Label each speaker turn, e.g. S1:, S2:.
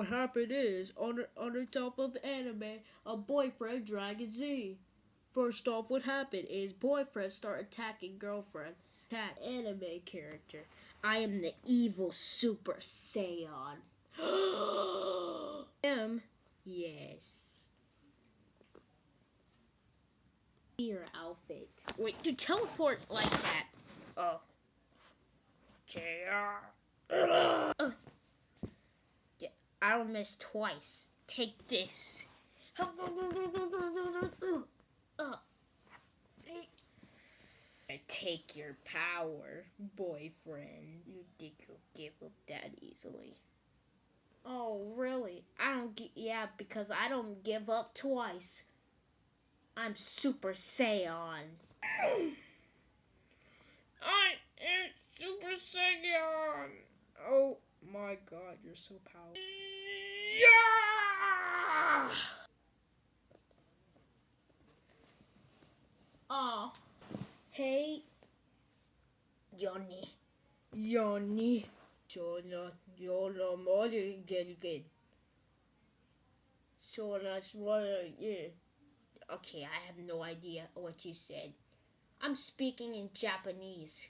S1: What happened is, on on the top of anime, a boyfriend Dragon Z. First off, what happened is boyfriend start attacking girlfriend. Attack anime character. I am the evil Super Saiyan. Am yes. Your outfit. Wait, to teleport like that. Oh. Okay. Uh, Uh, don't miss twice. Take this. I take your power, boyfriend. You think you'll give up that easily? Oh, really? I don't get. Yeah, because I don't give up twice. I'm Super Saiyan. I am Super Saiyan. Oh my God, you're so powerful. Yeah! Oh. Hey, Johnny. Johnny. Sola, Yola, Gelgen. Sola, Swallow, yeah. Okay, I have no idea what you said. I'm speaking in Japanese.